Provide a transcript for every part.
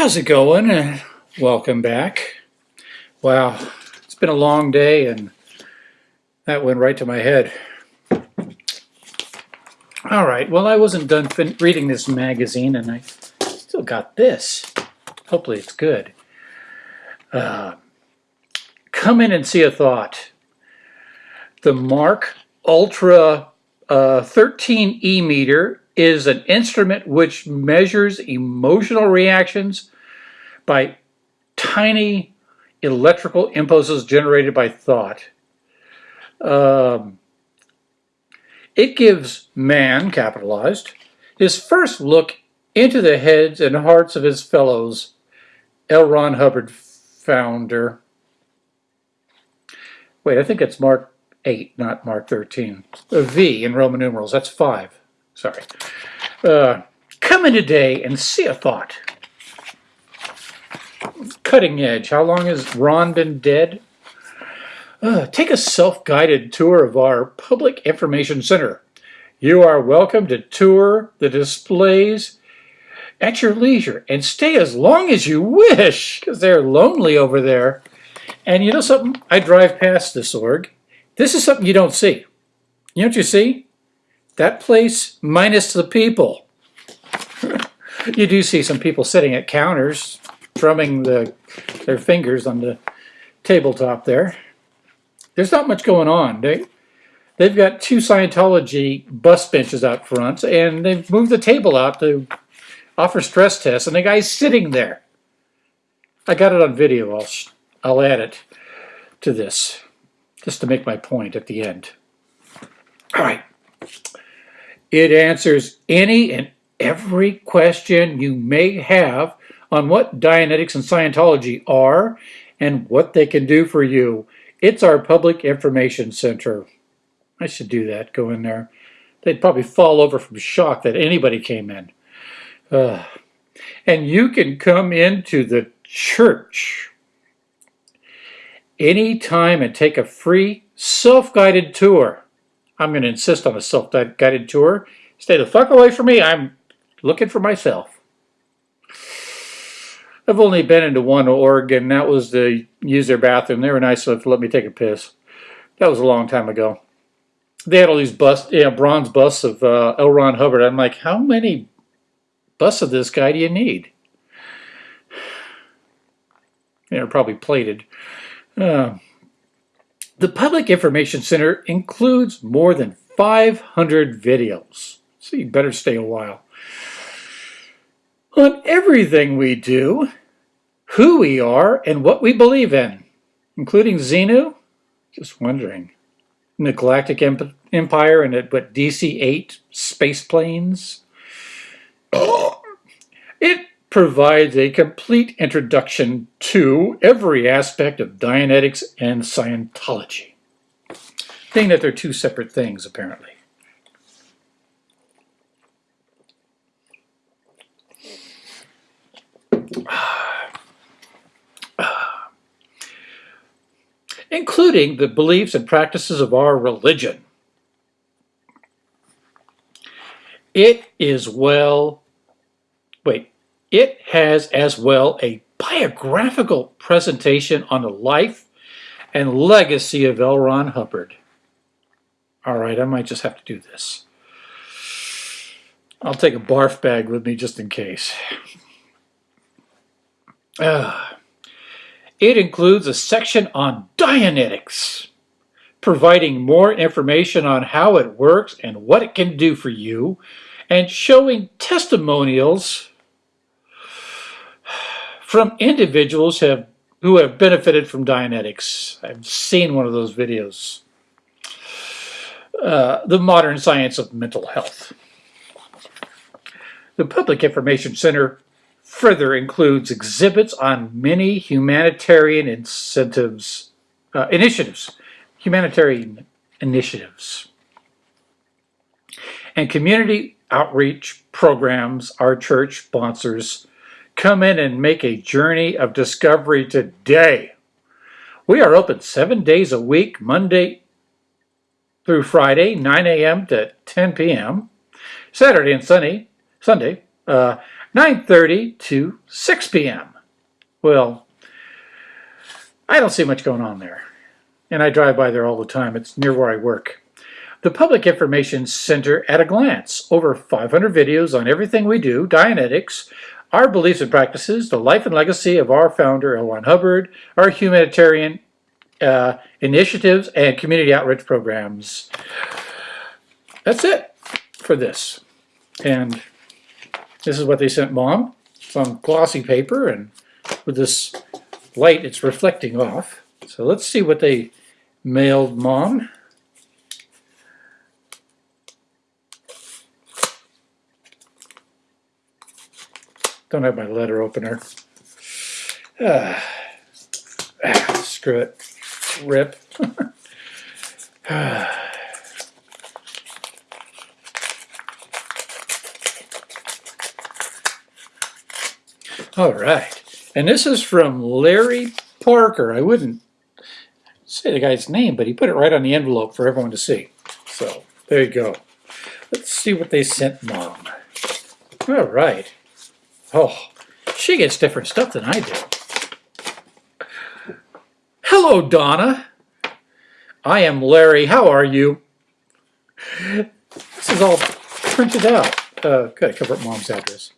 How's it going? Uh, welcome back. Wow, it's been a long day and that went right to my head. All right, well, I wasn't done reading this magazine and I still got this. Hopefully it's good. Uh, come in and see a thought. The Mark Ultra uh, 13E meter is an instrument which measures emotional reactions by tiny electrical impulses generated by thought. Um, it gives man, capitalized, his first look into the heads and hearts of his fellows, L. Ron Hubbard founder. Wait, I think it's Mark 8, not Mark 13. A V in Roman numerals, that's 5. Sorry. Uh, come in today and see a thought. Cutting edge. How long has Ron been dead? Uh, take a self-guided tour of our Public Information Center. You are welcome to tour the displays at your leisure and stay as long as you wish because they're lonely over there. And you know something? I drive past this org. This is something you don't see. You know what you see? That place minus the people. you do see some people sitting at counters, drumming the, their fingers on the tabletop there. There's not much going on. They, they've got two Scientology bus benches out front, and they've moved the table out to offer stress tests, and the guy's sitting there. I got it on video. I'll, I'll add it to this, just to make my point at the end. All right. It answers any and every question you may have on what Dianetics and Scientology are and what they can do for you. It's our public information center. I should do that, go in there. They'd probably fall over from shock that anybody came in. Uh, and you can come into the church anytime and take a free self-guided tour. I'm going to insist on a self-guided tour. Stay the fuck away from me. I'm looking for myself. I've only been into one org, and that was to use their bathroom. They were nice enough to let me take a piss. That was a long time ago. They had all these busts, yeah, bronze busts of uh, L. Ron Hubbard. I'm like, how many busts of this guy do you need? They're probably plated. Uh, the Public Information Center includes more than 500 videos, so you better stay a while. On everything we do, who we are, and what we believe in, including Xenu, just wondering, in the Galactic Empire and at what DC-8 space planes. It provides a complete introduction to every aspect of Dianetics and Scientology. Being that they're two separate things, apparently. Including the beliefs and practices of our religion. It is well, wait, it has as well a biographical presentation on the life and legacy of L. Ron Hubbard. All right, I might just have to do this. I'll take a barf bag with me just in case. Uh, it includes a section on Dianetics, providing more information on how it works and what it can do for you, and showing testimonials from individuals have, who have benefited from Dianetics. I've seen one of those videos. Uh, the modern science of mental health. The Public Information Center further includes exhibits on many humanitarian incentives, uh, initiatives, humanitarian initiatives, and community outreach programs our church sponsors Come in and make a journey of discovery today. We are open seven days a week, Monday through Friday, 9 a.m. to 10 p.m. Saturday and Sunday, Sunday, uh, 9.30 to 6 p.m. Well, I don't see much going on there. And I drive by there all the time. It's near where I work. The Public Information Center at a glance. Over 500 videos on everything we do, Dianetics, our beliefs and practices, the life and legacy of our founder, L. Ron Hubbard, our humanitarian uh, initiatives, and community outreach programs. That's it for this. And this is what they sent mom. Some glossy paper and with this light it's reflecting off. So let's see what they mailed mom. Don't have my letter opener. Ah, ah, screw it. Rip. All right. And this is from Larry Parker. I wouldn't say the guy's name, but he put it right on the envelope for everyone to see. So there you go. Let's see what they sent mom. All right. Oh, she gets different stuff than I do. Hello, Donna. I am Larry. How are you? This is all printed out. Uh, gotta cover up mom's address.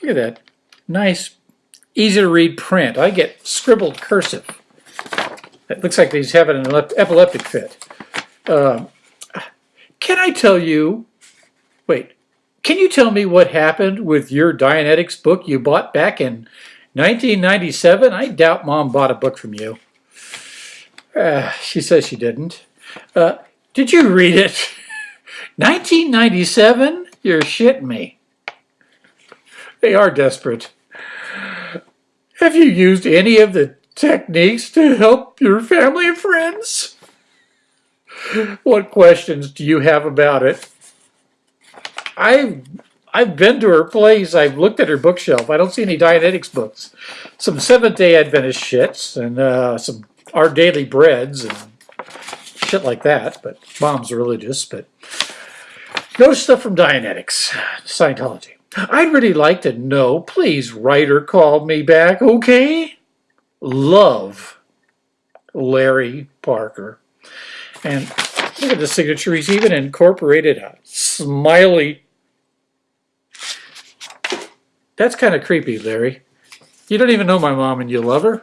Look at that. Nice, easy to read print. I get scribbled cursive. It looks like he's having an epileptic fit. Uh, can I tell you, wait, can you tell me what happened with your Dianetics book you bought back in 1997? I doubt Mom bought a book from you. Uh, she says she didn't. Uh, did you read it? 1997? You're shitting me. They are desperate. Have you used any of the techniques to help your family and friends? What questions do you have about it? I've, I've been to her place. I've looked at her bookshelf. I don't see any Dianetics books. Some Seventh-day Adventist shits and uh, some Our Daily Breads and shit like that. But mom's religious. But no stuff from Dianetics, Scientology. I'd really like to know. Please write or call me back, okay? Love, Larry Parker. And look at the signature. He's even incorporated a smiley. That's kind of creepy, Larry. You don't even know my mom and you love her?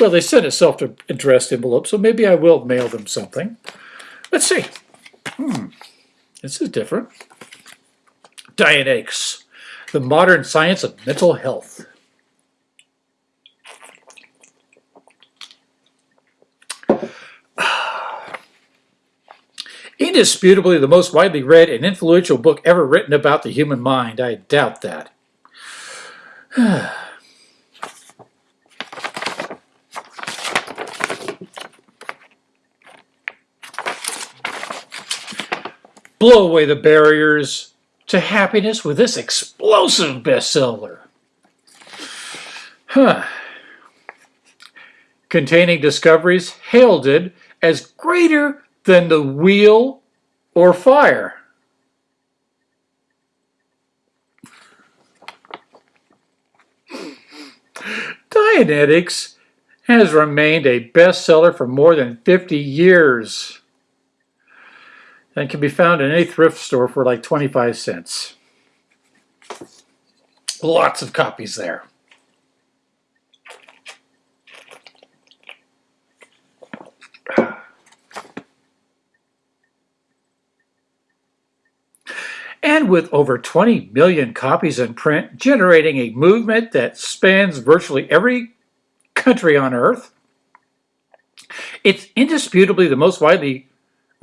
Well, they sent a self-addressed envelope, so maybe I will mail them something. Let's see. Hmm. This is different. Dianetics the modern science of mental health. Indisputably the most widely read and influential book ever written about the human mind. I doubt that. Blow away the barriers to happiness with this explosive bestseller. Huh. Containing discoveries heralded as greater than the wheel or fire. Dianetics has remained a bestseller for more than 50 years and can be found in any thrift store for like 25 cents. Lots of copies there. And with over 20 million copies in print, generating a movement that spans virtually every country on earth, it's indisputably the most widely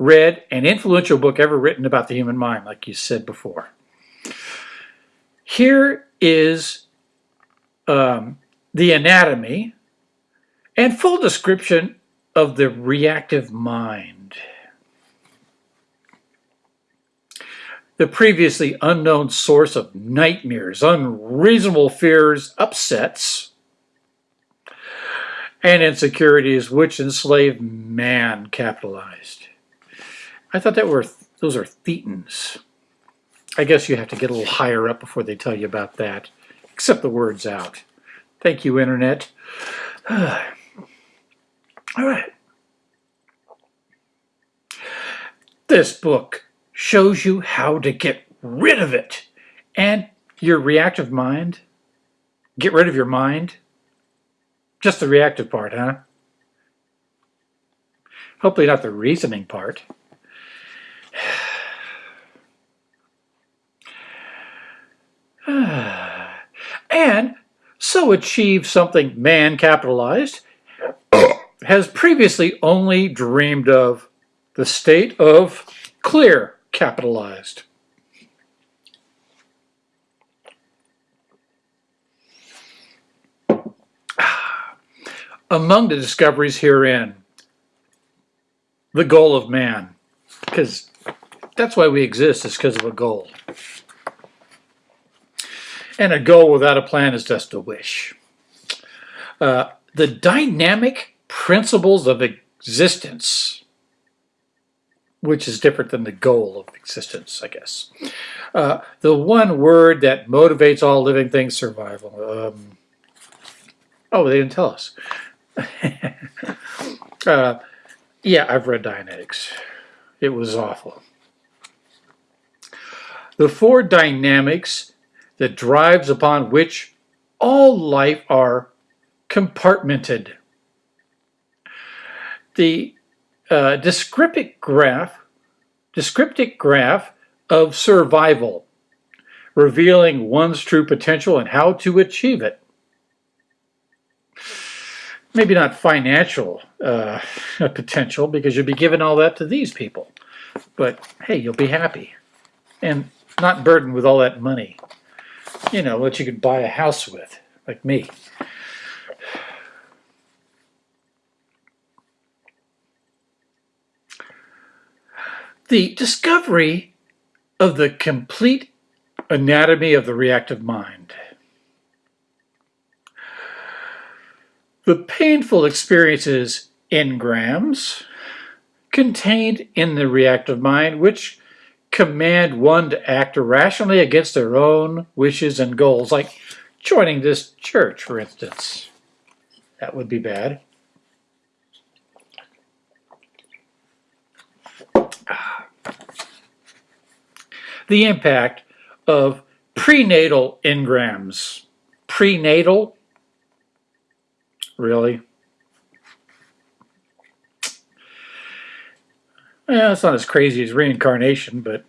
read and influential book ever written about the human mind, like you said before. Here is um, the anatomy and full description of the reactive mind. The previously unknown source of nightmares, unreasonable fears, upsets, and insecurities which enslave man capitalized. I thought that were those are thetans. I guess you have to get a little higher up before they tell you about that. Except the word's out. Thank you, Internet. All right. This book shows you how to get rid of it. And your reactive mind, get rid of your mind. Just the reactive part, huh? Hopefully not the reasoning part. and so achieve something man capitalized has previously only dreamed of the state of clear capitalized. Among the discoveries herein, the goal of man, because that's why we exist, is because of a goal. And a goal without a plan is just a wish. Uh, the dynamic principles of existence, which is different than the goal of existence, I guess. Uh, the one word that motivates all living things, survival. Um, oh, they didn't tell us. uh, yeah, I've read Dianetics. It was awful. The four dynamics the drives upon which all life are compartmented. The uh, descriptive graph, descriptive graph of survival, revealing one's true potential and how to achieve it. Maybe not financial uh, potential because you'll be giving all that to these people. But hey, you'll be happy and not burdened with all that money you know, what you could buy a house with, like me. The discovery of the complete anatomy of the reactive mind. The painful experiences engrams contained in the reactive mind, which command one to act irrationally against their own wishes and goals, like joining this church, for instance. That would be bad. The impact of prenatal engrams. Prenatal? Really? Yeah, it's not as crazy as reincarnation, but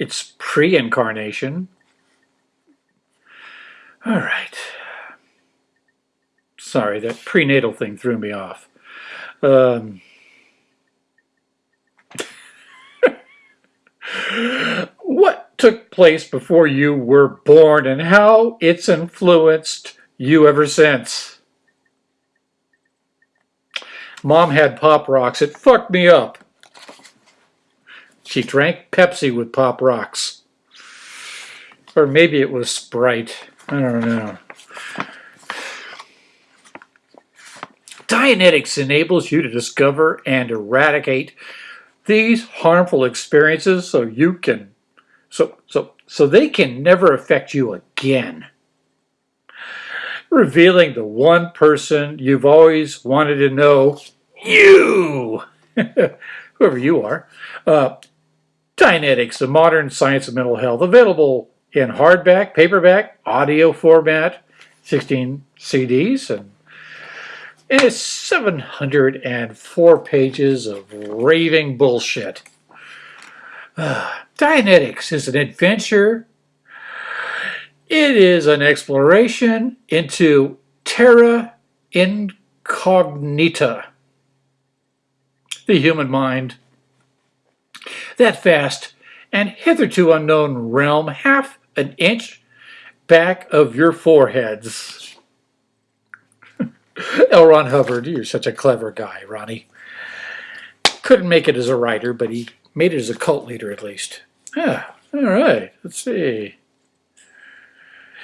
it's pre-incarnation. All right. Sorry, that prenatal thing threw me off. Um, what took place before you were born and how it's influenced you ever since? Mom had Pop Rocks. It fucked me up. She drank Pepsi with Pop Rocks. Or maybe it was Sprite. I don't know. Dianetics enables you to discover and eradicate these harmful experiences so you can so so so they can never affect you again revealing the one person you've always wanted to know, you, whoever you are. Uh, the modern science of mental health, available in hardback, paperback, audio format, 16 CDs, and it's 704 pages of raving bullshit. Uh, Dianetics is an adventure it is an exploration into terra incognita, the human mind. That vast and hitherto unknown realm half an inch back of your foreheads. L. Ron Hubbard, you're such a clever guy, Ronnie. Couldn't make it as a writer, but he made it as a cult leader at least. Yeah, all right, let's see.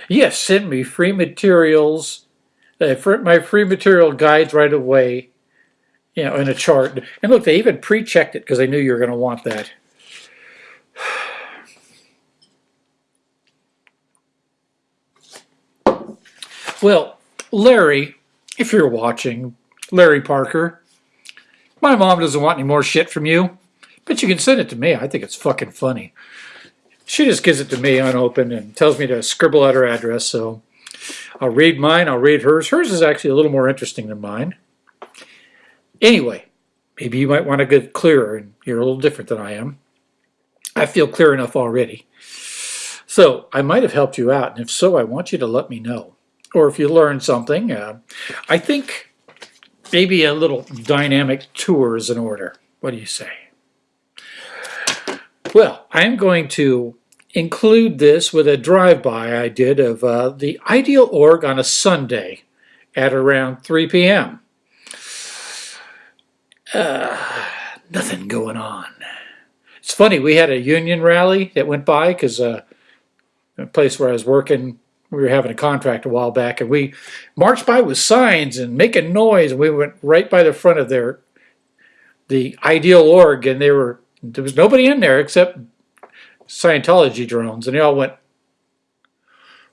Yes, send me free materials, uh, my free material guides right away, you know, in a chart. And look, they even pre-checked it because they knew you were going to want that. Well, Larry, if you're watching, Larry Parker, my mom doesn't want any more shit from you, but you can send it to me. I think it's fucking funny. She just gives it to me unopened and tells me to scribble out her address, so I'll read mine, I'll read hers. Hers is actually a little more interesting than mine. Anyway, maybe you might want to get clearer, and you're a little different than I am. I feel clear enough already. So I might have helped you out, and if so, I want you to let me know. Or if you learned something, uh, I think maybe a little dynamic tour is in order. What do you say? Well, I'm going to include this with a drive-by I did of uh, the Ideal Org on a Sunday at around 3 p.m. Uh, nothing going on. It's funny, we had a union rally that went by because uh, a place where I was working, we were having a contract a while back, and we marched by with signs and making noise. And we went right by the front of their the Ideal Org, and they were there was nobody in there except Scientology drones, and they all went.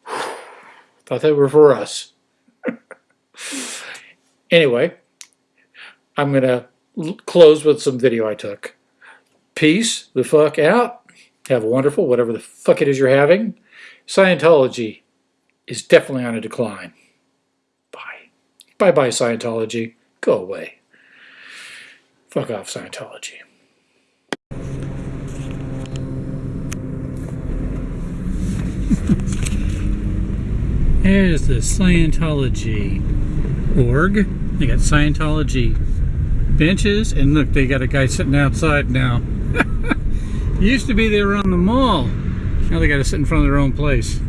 Thought they were for us. anyway, I'm gonna close with some video I took. Peace the fuck out. Have a wonderful whatever the fuck it is you're having. Scientology is definitely on a decline. Bye. Bye bye, Scientology. Go away. Fuck off, Scientology. Here's the Scientology org. They got Scientology benches, and look, they got a guy sitting outside now. Used to be they were on the mall. Now they got to sit in front of their own place.